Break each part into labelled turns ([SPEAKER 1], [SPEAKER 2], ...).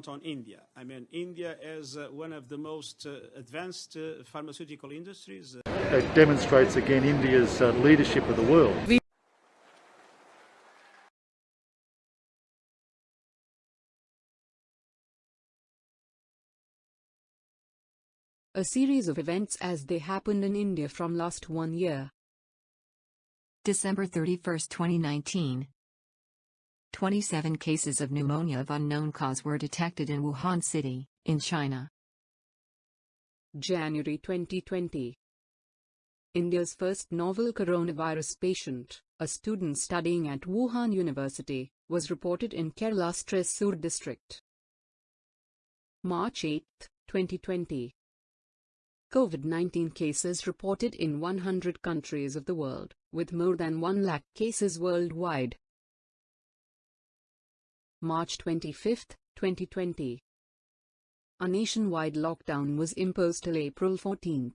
[SPEAKER 1] count on India. I mean, India is uh, one of the most uh, advanced uh, pharmaceutical industries.
[SPEAKER 2] It demonstrates again India's uh, leadership of the world.
[SPEAKER 3] A series of events as they happened in India from last one year.
[SPEAKER 4] December 31, 2019. 27 cases of pneumonia of unknown cause were detected in Wuhan City, in China.
[SPEAKER 3] January 2020. India's first novel coronavirus patient, a student studying at Wuhan University, was reported in Kerala's Thrissur district. March 8, 2020. COVID-19 cases reported in 100 countries of the world, with more than 1 lakh cases worldwide. March 25, 2020. A nationwide lockdown was imposed till April 14.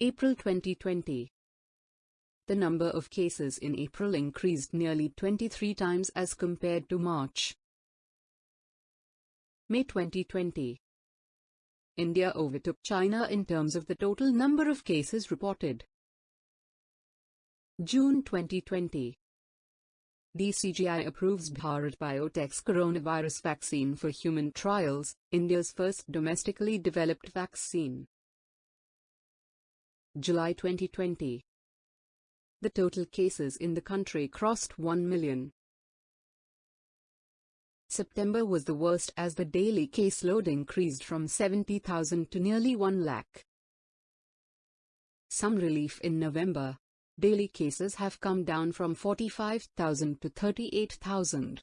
[SPEAKER 3] April 2020. The number of cases in April increased nearly 23 times as compared to March. May 2020. India overtook China in terms of the total number of cases reported. June 2020. DCGI approves Bharat Biotech's coronavirus vaccine for human trials, India's first domestically developed vaccine. July 2020. The total cases in the country crossed 1 million. September was the worst as the daily caseload increased from 70,000 to nearly 1 lakh. Some relief in November. Daily cases have come down from 45,000 to 38,000.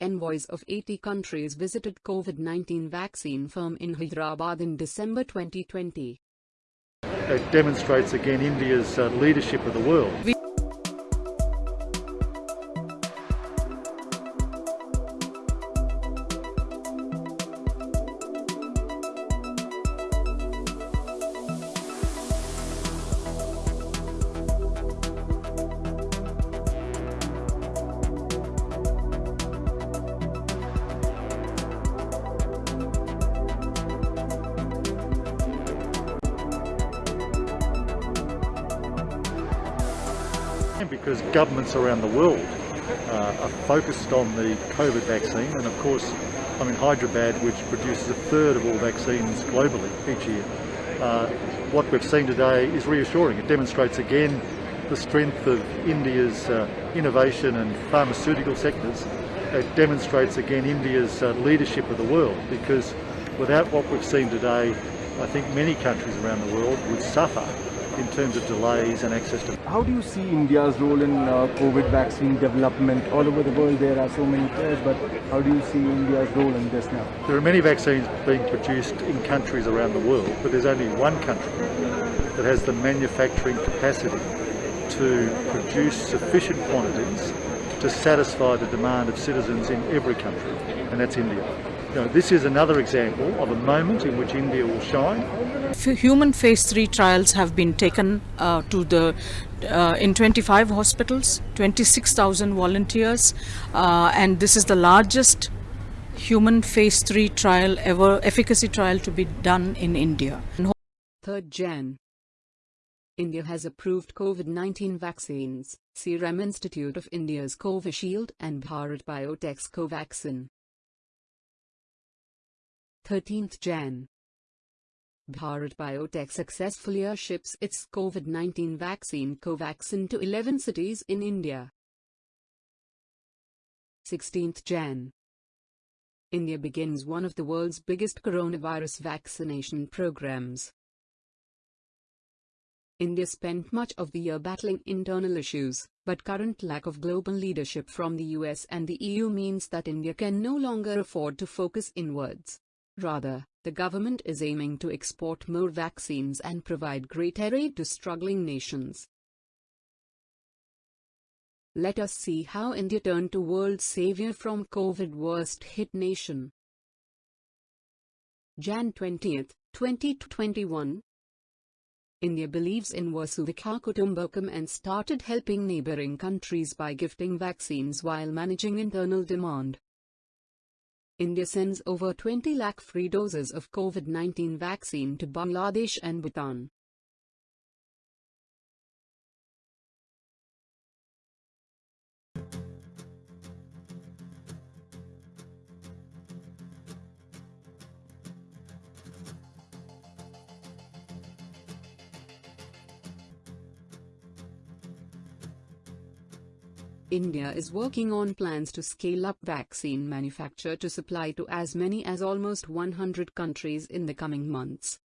[SPEAKER 3] Envoys of 80 countries visited COVID-19 vaccine firm in Hyderabad in December 2020.
[SPEAKER 2] It demonstrates again India's uh, leadership of the world. Because governments around the world uh, are focused on the COVID vaccine and of course I'm in Hyderabad which produces a third of all vaccines globally each year. Uh, what we've seen today is reassuring. It demonstrates again the strength of India's uh, innovation and pharmaceutical sectors. It demonstrates again India's uh, leadership of the world because without what we've seen today I think many countries around the world would suffer in terms of delays and access to.
[SPEAKER 5] How do you see India's role in uh, COVID vaccine development? All over the world there are so many players, but how do you see India's role in this now?
[SPEAKER 2] There are many vaccines being produced in countries around the world, but there's only one country that has the manufacturing capacity to produce sufficient quantities to satisfy the demand of citizens in every country, and that's India. You know, this is another example of a moment in which India will shine.
[SPEAKER 6] Human phase 3 trials have been taken uh, to the uh, in 25 hospitals, 26,000 volunteers, uh, and this is the largest human phase 3 trial ever, efficacy trial to be done in India.
[SPEAKER 3] 3rd Jan. India has approved COVID-19 vaccines, Serum Institute of India's Covishield and Bharat Biotech's Covaxin. 13th Jan. Bharat Biotech successfully ships its COVID-19 vaccine Covaxin to 11 cities in India. 16th Jan. India begins one of the world's biggest coronavirus vaccination programs. India spent much of the year battling internal issues, but current lack of global leadership from the US and the EU means that India can no longer afford to focus inwards. Rather, the government is aiming to export more vaccines and provide greater aid to struggling nations. Let us see how India turned to world savior from COVID worst hit nation. Jan 20, 2021 India believes in Vasudhaiva Kutumbakam and started helping neighboring countries by gifting vaccines while managing internal demand. India sends over 20 lakh free doses of COVID-19 vaccine to Bangladesh and Bhutan. India is working on plans to scale up vaccine manufacture to supply to as many as almost 100 countries in the coming months.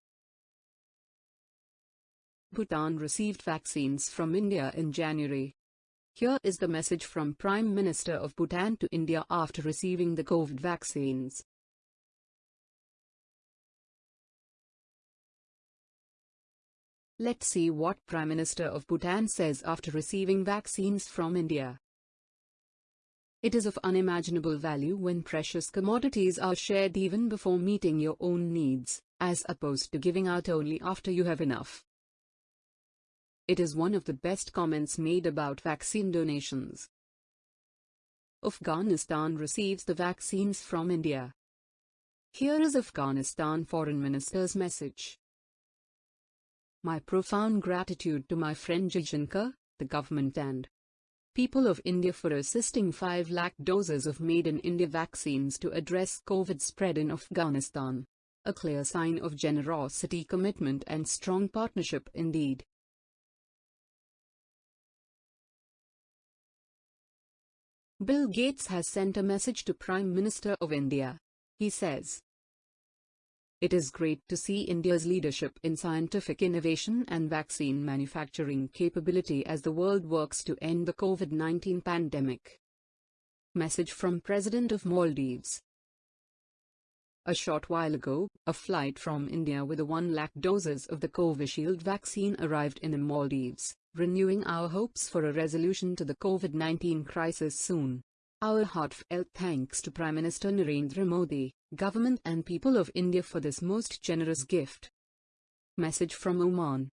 [SPEAKER 3] Bhutan received vaccines from India in January. Here is the message from Prime Minister of Bhutan to India after receiving the COVID vaccines. Let's see what Prime Minister of Bhutan says after receiving vaccines from India. It is of unimaginable value when precious commodities are shared even before meeting your own needs, as opposed to giving out only after you have enough. It is one of the best comments made about vaccine donations. Afghanistan receives the vaccines from India. Here is Afghanistan Foreign Minister's message. My profound gratitude to my friend Jaishankar, the government and people of India for assisting 5 lakh doses of made-in-India vaccines to address COVID spread in Afghanistan. A clear sign of generosity commitment and strong partnership indeed. Bill Gates has sent a message to Prime Minister of India. He says, it is great to see India's leadership in scientific innovation and vaccine manufacturing capability as the world works to end the COVID-19 pandemic. Message from President of Maldives A short while ago, a flight from India with a 1 lakh doses of the Covishield vaccine arrived in the Maldives, renewing our hopes for a resolution to the COVID-19 crisis soon. Our heartfelt thanks to Prime Minister Narendra Modi, government and people of India for this most generous gift. Message from Oman.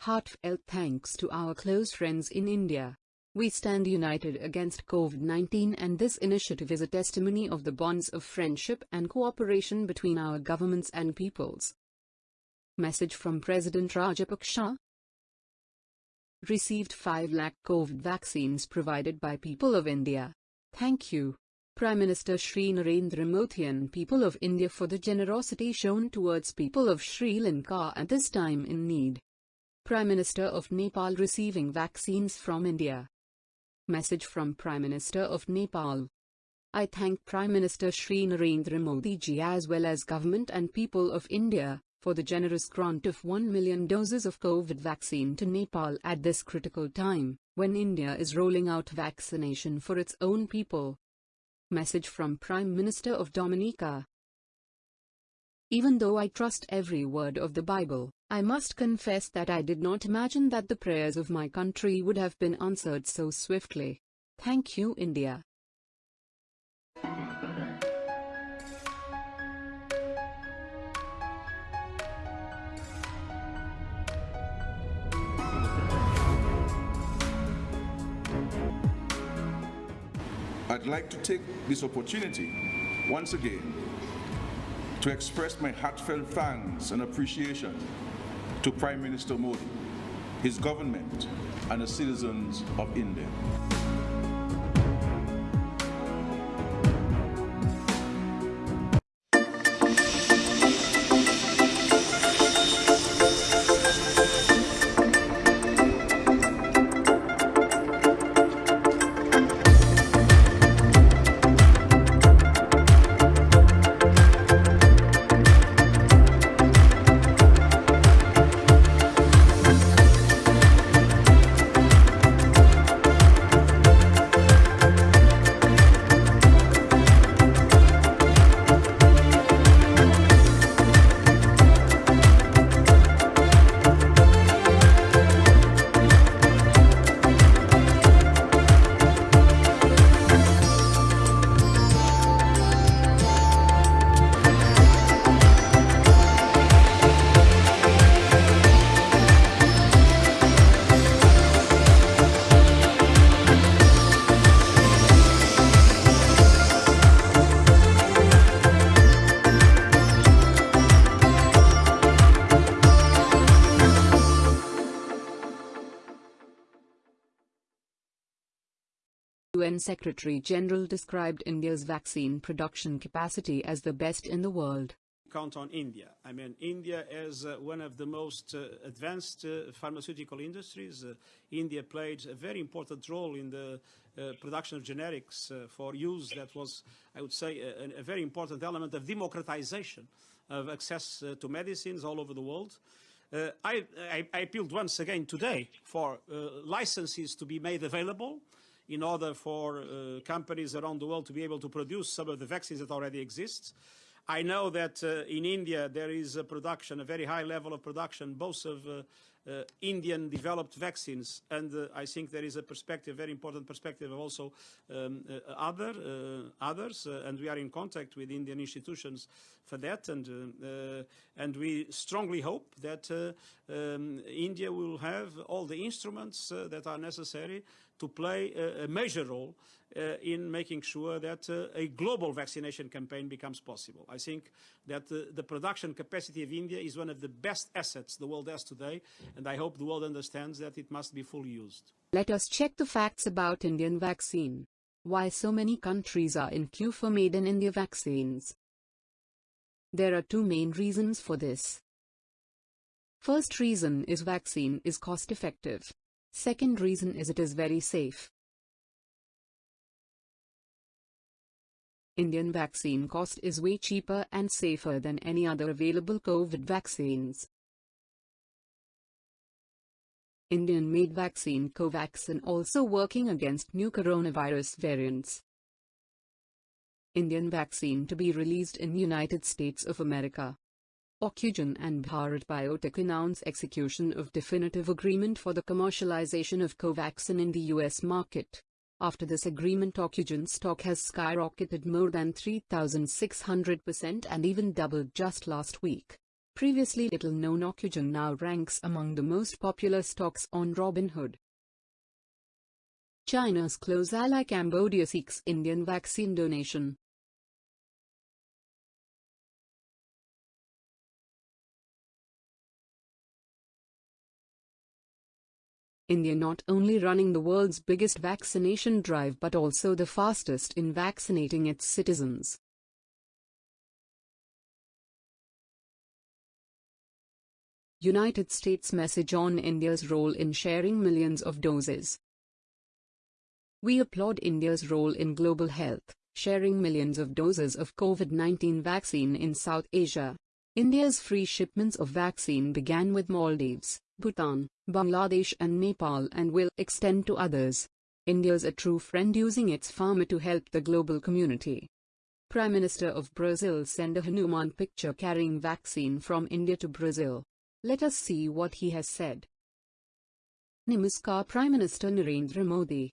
[SPEAKER 3] Heartfelt thanks to our close friends in India. We stand united against COVID-19 and this initiative is a testimony of the bonds of friendship and cooperation between our governments and peoples. Message from President Rajapaksa, received 5 lakh COVID vaccines provided by people of India. Thank you, Prime Minister Sri Narendra Modi and people of India for the generosity shown towards people of Sri Lanka at this time in need. Prime Minister of Nepal receiving vaccines from India. Message from Prime Minister of Nepal. I thank Prime Minister Sri Narendra Modi ji as well as government and people of India for the generous grant of 1 million doses of COVID vaccine to Nepal at this critical time when India is rolling out vaccination for its own people. Message from Prime Minister of Dominica. Even though I trust every word of the Bible, I must confess that I did not imagine that the prayers of my country would have been answered so swiftly. Thank you, India.
[SPEAKER 7] I'd like to take this opportunity once again to express my heartfelt thanks and appreciation to Prime Minister Modi, his government, and the citizens of India.
[SPEAKER 3] UN Secretary General described India's vaccine production capacity as the best in the world
[SPEAKER 1] count on India. I mean, India is uh, one of the most uh, advanced uh, pharmaceutical industries. Uh, India played a very important role in the uh, production of generics uh, for use. That was, I would say, a, a very important element of democratization of access to medicines all over the world. I, I, I, appealed once again today for licenses to be made available in order for companies around the world to be able to produce some of the vaccines that already exist. I know that uh, in India there is a production, a very high level of production, both of uh, uh, Indian developed vaccines and uh, I think there is a perspective, very important perspective of also um, uh, other, uh, others and we are in contact with Indian institutions for that and, and we strongly hope that um, India will have all the instruments that are necessary to play a, a major role uh, in making sure that uh, a global vaccination campaign becomes possible. I think that uh, the production capacity of India is one of the best assets the world has today, and I hope the world understands that it must be fully used.
[SPEAKER 3] Let us check the facts about Indian vaccine. Why so many countries are in queue for made in India vaccines? There are two main reasons for this. First reason is vaccine is cost effective. Second reason is it is very safe. Indian vaccine cost is way cheaper and safer than any other available COVID vaccines. Indian-made vaccine Covaxin also working against new coronavirus variants. Indian vaccine to be released in United States of America. Ocugen and Bharat Biotech announce execution of definitive agreement for the commercialization of Covaxin in the US market. After this agreement Ocugen stock has skyrocketed more than 3,600% and even doubled just last week. Previously little known Ocugen now ranks among the most popular stocks on Robinhood. China's close ally Cambodia seeks Indian vaccine donation. India not only running the world's biggest vaccination drive but also the fastest in vaccinating its citizens. United States message on India's role in sharing millions of doses. We applaud India's role in global health, sharing millions of doses of COVID-19 vaccine in South Asia. India's free shipments of vaccine began with Maldives, Bhutan, Bangladesh and Nepal and will extend to others. India's a true friend using its pharma to help the global community. Prime Minister of Brazil send a Hanuman picture carrying vaccine from India to Brazil. Let us see what he has said. Namaskar Prime Minister Narendra Modi.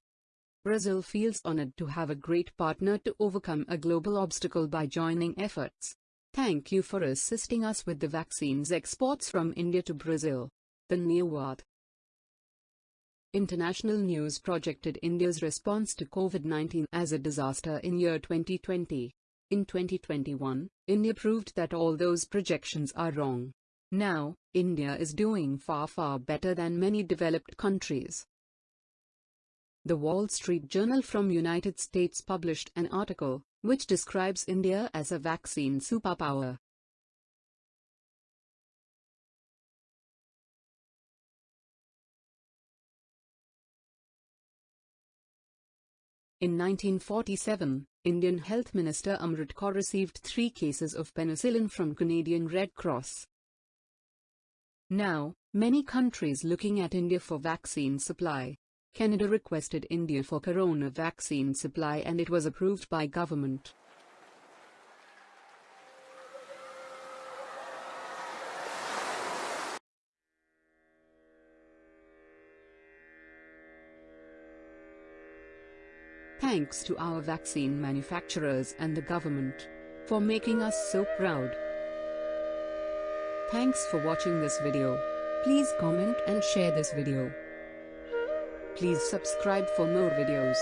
[SPEAKER 3] Brazil feels honored to have a great partner to overcome a global obstacle by joining efforts. Thank you for assisting us with the vaccines exports from India to Brazil. Dhanyawad. International news projected India's response to COVID-19 as a disaster in year 2020. In 2021, India proved that all those projections are wrong. Now, India is doing far far better than many developed countries. The Wall Street Journal from United States published an article, which describes India as a vaccine superpower. In 1947, Indian Health Minister Amrit Kaur received three cases of penicillin from Canadian Red Cross. Now, many countries looking at India for vaccine supply. Canada requested India for corona vaccine supply and it was approved by government. Thanks to our vaccine manufacturers and the government for making us so proud. Thanks for watching this video. Please comment and share this video. Please subscribe for more videos.